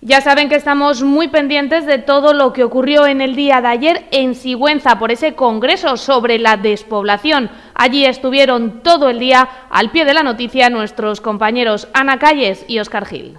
Ya saben que estamos muy pendientes de todo lo que ocurrió en el día de ayer en Sigüenza por ese congreso sobre la despoblación. Allí estuvieron todo el día al pie de la noticia nuestros compañeros Ana Calles y Oscar Gil.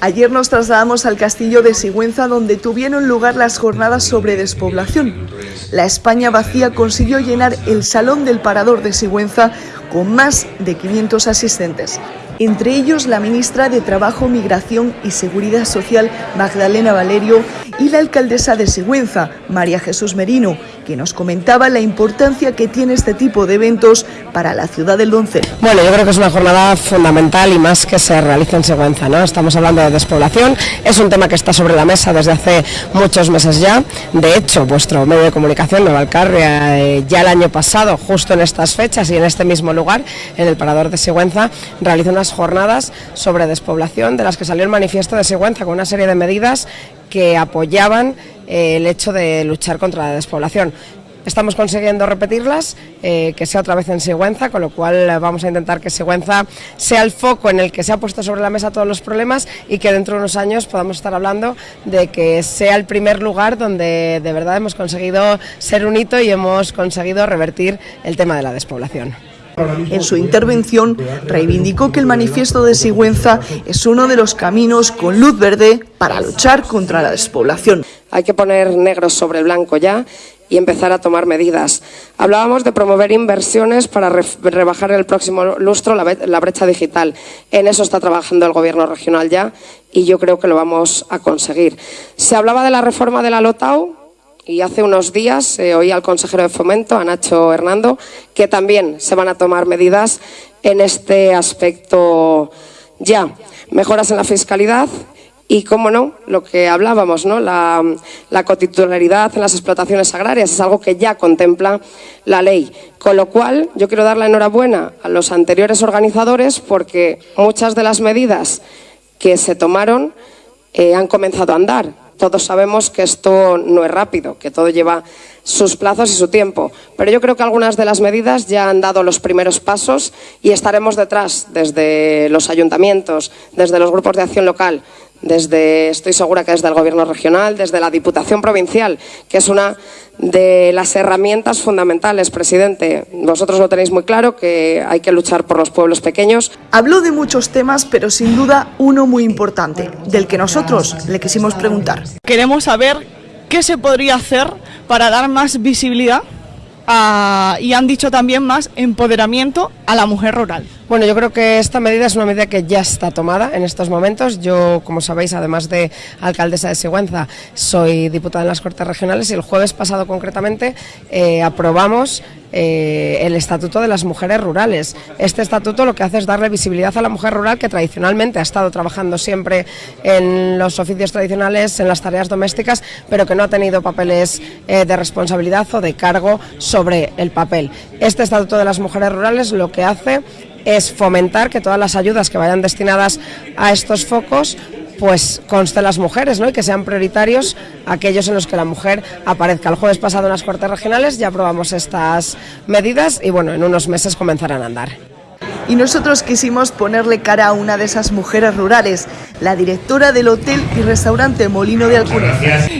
Ayer nos trasladamos al castillo de Sigüenza donde tuvieron lugar las jornadas sobre despoblación. La España vacía consiguió llenar el Salón del Parador de Sigüenza con más de 500 asistentes entre ellos la ministra de Trabajo, Migración y Seguridad Social, Magdalena Valerio, y la alcaldesa de Sigüenza, María Jesús Merino, que nos comentaba la importancia que tiene este tipo de eventos para la ciudad del Doncel. Bueno, yo creo que es una jornada fundamental y más que se realiza en Sigüenza, ¿no? Estamos hablando de despoblación, es un tema que está sobre la mesa desde hace muchos meses ya. De hecho, vuestro medio de comunicación, Nueva Alcarria, eh, ya el año pasado, justo en estas fechas y en este mismo lugar, en el Parador de Sigüenza, realizó unas jornadas sobre despoblación de las que salió el manifiesto de Sigüenza con una serie de medidas que apoyaban eh, el hecho de luchar contra la despoblación. Estamos consiguiendo repetirlas, eh, que sea otra vez en Sigüenza, con lo cual vamos a intentar que Sigüenza sea el foco en el que se ha puesto sobre la mesa todos los problemas y que dentro de unos años podamos estar hablando de que sea el primer lugar donde de verdad hemos conseguido ser un hito y hemos conseguido revertir el tema de la despoblación. En su intervención reivindicó que el manifiesto de Sigüenza es uno de los caminos con luz verde para luchar contra la despoblación. Hay que poner negro sobre blanco ya y empezar a tomar medidas. Hablábamos de promover inversiones para rebajar el próximo lustro la brecha digital. En eso está trabajando el Gobierno regional ya y yo creo que lo vamos a conseguir. Se hablaba de la reforma de la LOTAU, y hace unos días eh, oí al consejero de Fomento, a Nacho Hernando, que también se van a tomar medidas en este aspecto ya. Mejoras en la fiscalidad y, cómo no, lo que hablábamos, ¿no? la, la cotitularidad en las explotaciones agrarias es algo que ya contempla la ley. Con lo cual, yo quiero dar la enhorabuena a los anteriores organizadores porque muchas de las medidas que se tomaron eh, han comenzado a andar todos sabemos que esto no es rápido, que todo lleva sus plazos y su tiempo. Pero yo creo que algunas de las medidas ya han dado los primeros pasos y estaremos detrás desde los ayuntamientos, desde los grupos de acción local, desde, estoy segura que desde el Gobierno regional, desde la Diputación Provincial, que es una de las herramientas fundamentales, presidente. Vosotros lo tenéis muy claro, que hay que luchar por los pueblos pequeños. Habló de muchos temas, pero sin duda uno muy importante, del que nosotros le quisimos preguntar. Queremos saber qué se podría hacer para dar más visibilidad y han dicho también más empoderamiento a la mujer rural. Bueno, yo creo que esta medida es una medida que ya está tomada en estos momentos. Yo, como sabéis, además de alcaldesa de Sigüenza, soy diputada en las Cortes Regionales y el jueves pasado concretamente eh, aprobamos eh, el Estatuto de las Mujeres Rurales. Este estatuto lo que hace es darle visibilidad a la mujer rural que tradicionalmente ha estado trabajando siempre en los oficios tradicionales, en las tareas domésticas, pero que no ha tenido papeles eh, de responsabilidad o de cargo sobre el papel. Este Estatuto de las Mujeres Rurales lo que hace es fomentar que todas las ayudas que vayan destinadas a estos focos pues consten las mujeres ¿no? y que sean prioritarios aquellos en los que la mujer aparezca. El jueves pasado en las Cortes Regionales ya aprobamos estas medidas y bueno, en unos meses comenzarán a andar. Y nosotros quisimos ponerle cara a una de esas mujeres rurales, la directora del hotel y restaurante Molino de Alcúnez.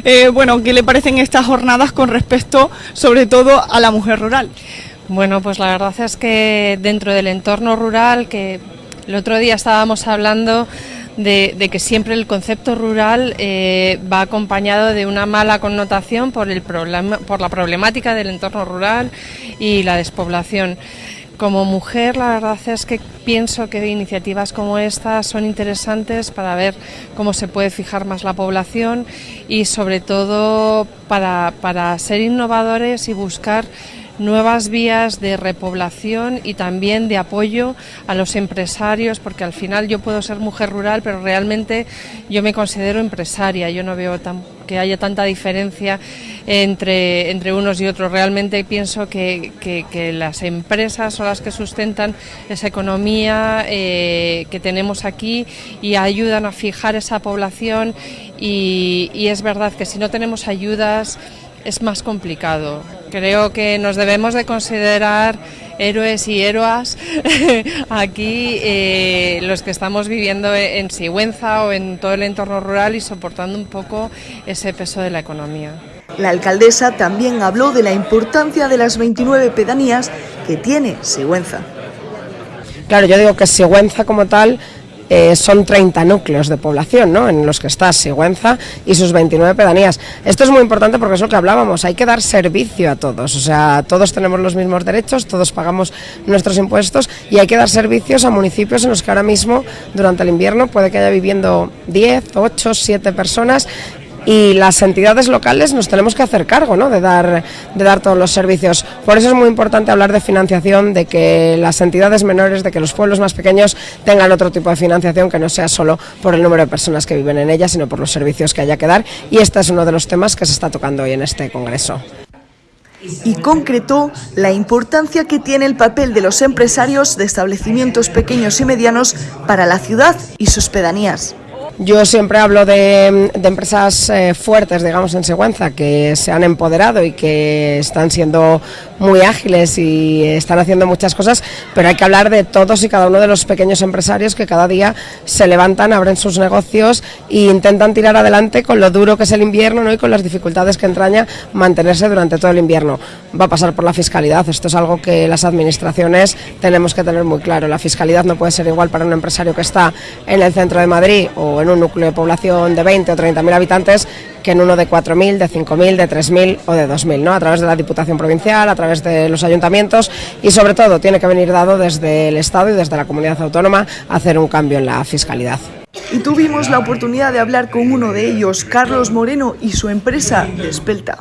Eh, bueno, ¿qué le parecen estas jornadas con respecto sobre todo a la mujer rural? Bueno, pues la verdad es que dentro del entorno rural, que el otro día estábamos hablando de, que siempre el concepto rural eh, va acompañado de una mala connotación por, el problema, por la problemática del entorno rural y la despoblación. Como mujer, la verdad es que pienso que iniciativas como estas son interesantes para ver cómo se puede fijar más la población y sobre todo para, para ser innovadores y buscar nuevas vías de repoblación y también de apoyo a los empresarios, porque al final yo puedo ser mujer rural, pero realmente yo me considero empresaria, yo no veo que haya tanta diferencia entre, entre unos y otros. Realmente pienso que, las empresas son las que sustentan esa economía eh, que tenemos aquí y ayudan a fijar esa población y es verdad que si no tenemos ayudas es más complicado. Creo que nos debemos de considerar héroes y héroas aquí, eh, los que estamos viviendo en Sigüenza o en todo el entorno rural y soportando un poco ese peso de la economía. La alcaldesa también habló de la importancia de las 29 pedanías que tiene Sigüenza. Claro, yo digo que Sigüenza como tal eh, son 30 núcleos de población ¿no? en los que está Sigüenza y sus 29 pedanías. Esto es muy importante porque es lo que hablábamos, hay que dar servicio a todos, o sea, todos tenemos los mismos derechos, todos pagamos nuestros impuestos y hay que dar servicios a municipios en los que ahora mismo durante el invierno puede que haya viviendo 10, 8, 7 personas y las entidades locales nos tenemos que hacer cargo ¿no? de, dar, de dar todos los servicios. Por eso es muy importante hablar de financiación, de que las entidades menores, de que los pueblos más pequeños tengan otro tipo de financiación que no sea solo por el número de personas que viven en ellas, sino por los servicios que haya que dar. Y este es uno de los temas que se está tocando hoy en este Congreso y concretó la importancia que tiene el papel de los empresarios de establecimientos pequeños y medianos para la ciudad y sus pedanías. Yo siempre hablo de, empresas eh, fuertes, digamos, en Sigüenza, que se han empoderado y que están siendo muy ágiles y están haciendo muchas cosas, pero hay que hablar de todos y cada uno de los pequeños empresarios que cada día se levantan, abren sus negocios e intentan tirar adelante con lo duro que es el invierno ¿no? y con las dificultades que entraña mantenerse durante todo el invierno. Va a pasar por la fiscalidad, esto es algo que las administraciones tenemos que tener muy claro. La fiscalidad no puede ser igual para un empresario que está en el centro de Madrid o en un núcleo de población de 20 o 30 mil habitantes que en uno de 4.000, de 5.000, de 3.000 o de 2.000, ¿no? a través de la Diputación Provincial, a través de los ayuntamientos y sobre todo tiene que venir dado desde el Estado y desde la comunidad autónoma hacer un cambio en la fiscalidad. Y tuvimos la oportunidad de hablar con uno de ellos, Carlos Moreno, y su empresa Despelta.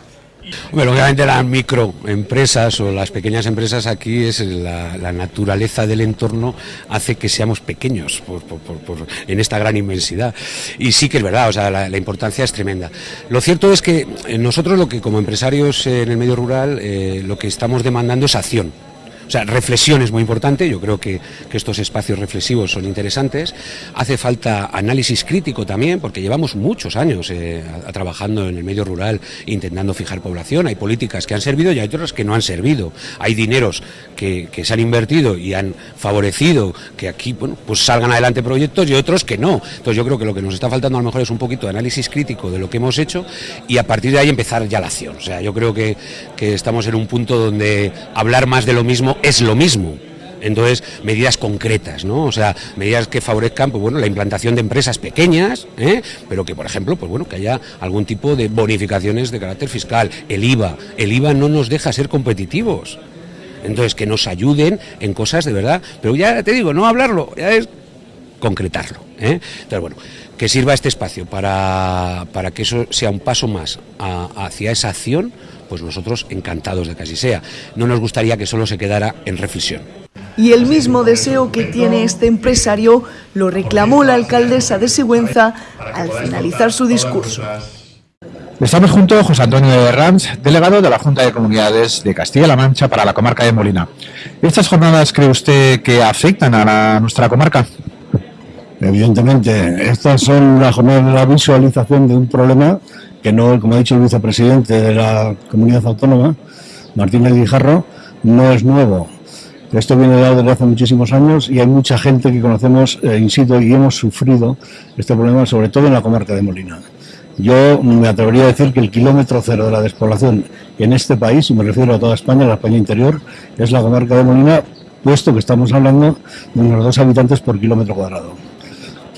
Bueno, obviamente las microempresas o las pequeñas empresas aquí es la, naturaleza del entorno hace que seamos pequeños en esta gran inmensidad. Y sí que es verdad, o sea, la, importancia es tremenda. Lo cierto es que nosotros lo que como empresarios en el medio rural eh, lo que estamos demandando es acción. O sea, reflexión es muy importante, yo creo que, estos espacios reflexivos son interesantes. Hace falta análisis crítico también, porque llevamos muchos años eh, trabajando en el medio rural intentando fijar población. Hay políticas que han servido y hay otras que no han servido. Hay dineros que, se han invertido y han favorecido que aquí bueno, pues salgan adelante proyectos y otros que no. Entonces yo creo que lo que nos está faltando a lo mejor es un poquito de análisis crítico de lo que hemos hecho y a partir de ahí empezar ya la acción. O sea, yo creo que, que estamos en un punto donde hablar más de lo mismo es lo mismo. Entonces, medidas concretas, ¿no? O sea, medidas que favorezcan, pues bueno, la implantación de empresas pequeñas, ¿eh? pero que, por ejemplo, pues bueno, que haya algún tipo de bonificaciones de carácter fiscal. El IVA, el IVA no nos deja ser competitivos. Entonces, que nos ayuden en cosas de verdad. Pero ya te digo, no hablarlo, ya es concretarlo. ¿eh? Entonces, bueno, que sirva este espacio para, para que eso sea un paso más hacia esa acción pues nosotros encantados de que así sea. No nos gustaría que solo se quedara en reflexión. Y el mismo deseo que tiene este empresario lo reclamó la alcaldesa de Sigüenza al finalizar su discurso. Estamos junto a José Antonio de Rams, delegado de la Junta de Comunidades de Castilla-La Mancha para la comarca de Molina. ¿Estas jornadas cree usted que afectan a nuestra comarca? Evidentemente, estas son las jornadas de la visualización de un problema que no, como ha dicho el vicepresidente de la comunidad autónoma, Martínez Guijarro, no es nuevo. Esto viene dado desde hace muchísimos años y hay mucha gente que conocemos eh, in y hemos sufrido este problema, sobre todo en la comarca de Molina. Yo me atrevería a decir que el kilómetro cero de la despoblación en este país, y me refiero a toda España, la España interior, es la comarca de Molina, puesto que estamos hablando de unos dos habitantes por kilómetro cuadrado.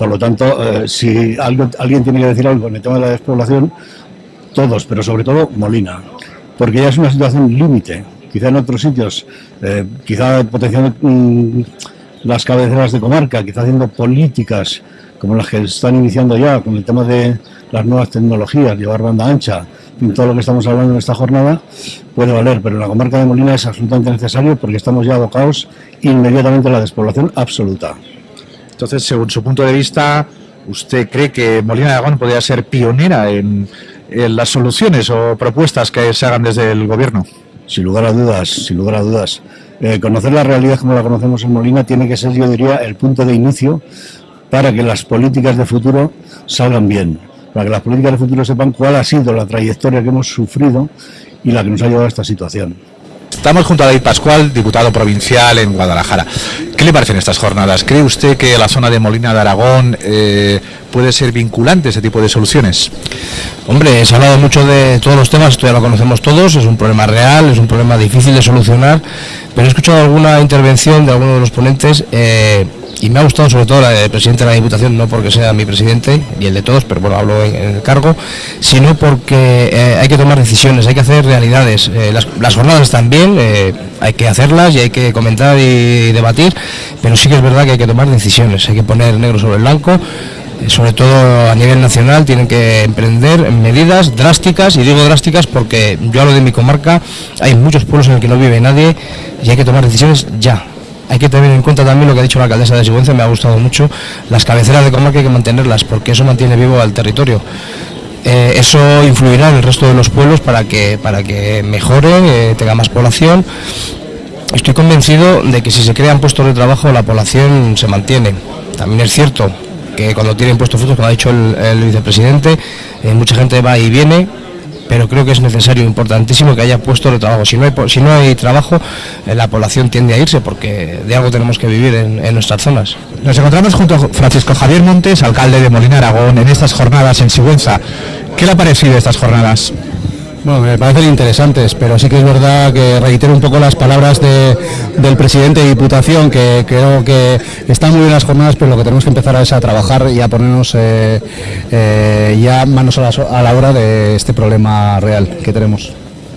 Por lo tanto, eh, si alguien tiene que decir algo en el tema de la despoblación, todos, pero sobre todo Molina, porque ya es una situación límite. Quizá en otros sitios, eh, quizá potenciando mm, las cabeceras de comarca, quizá haciendo políticas como las que están iniciando ya con el tema de las nuevas tecnologías, llevar banda ancha, todo lo que estamos hablando en esta jornada, puede valer, pero en la comarca de Molina es absolutamente necesario porque estamos ya abocados inmediatamente a la despoblación absoluta. Entonces, según su punto de vista, ¿usted cree que Molina de Aragón podría ser pionera en, las soluciones o propuestas que se hagan desde el gobierno? Sin lugar a dudas, sin lugar a dudas. Eh, conocer la realidad como la conocemos en Molina tiene que ser, yo diría, el punto de inicio para que las políticas de futuro salgan bien, para que las políticas de futuro sepan cuál ha sido la trayectoria que hemos sufrido y la que nos ha llevado a esta situación. Estamos junto a David Pascual, diputado provincial en Guadalajara. ¿Qué le parecen estas jornadas? ¿Cree usted que la zona de Molina de Aragón eh, puede ser vinculante ese tipo de soluciones? Hombre, se ha hablado mucho de todos los temas, esto ya lo conocemos todos, es un problema real, es un problema difícil de solucionar, pero he escuchado alguna intervención de alguno de los ponentes eh, y me ha gustado sobre todo la del presidente de la Diputación, no porque sea mi presidente y el de todos, pero bueno, hablo en, el cargo, sino porque eh, hay que tomar decisiones, hay que hacer realidades. Eh, las, jornadas están bien, hay que hacerlas y hay que comentar y debatir, pero sí que es verdad que hay que tomar decisiones, hay que poner negro sobre el blanco sobre todo a nivel nacional, tienen que emprender medidas drásticas, y digo drásticas porque yo hablo de mi comarca, hay muchos pueblos en los que no vive nadie y hay que tomar decisiones ya. Hay que tener en cuenta también lo que ha dicho la alcaldesa de Sigüenza, me ha gustado mucho, las cabeceras de comarca hay que mantenerlas porque eso mantiene vivo al territorio. Eh, eso influirá en el resto de los pueblos para que, para que mejore, eh, tenga más población. Estoy convencido de que si se crean puestos de trabajo la población se mantiene. También es cierto que cuando tienen puestos frutos, como ha dicho el, vicepresidente, eh, mucha gente va y viene, pero creo que es necesario, importantísimo que haya puestos de trabajo. Si no hay, si no hay trabajo, eh, la población tiende a irse porque de algo tenemos que vivir en, en, nuestras zonas. Nos encontramos junto a Francisco Javier Montes, alcalde de Molina Aragón, en estas jornadas en Sigüenza. ¿Qué le ha parecido estas jornadas? Bueno, me parecen interesantes, pero sí que es verdad que reitero un poco las palabras del presidente de Diputación, que creo que están muy bien las jornadas, pero lo que tenemos que empezar es a trabajar y a ponernos eh, eh, ya manos a la, a la obra de este problema real que tenemos.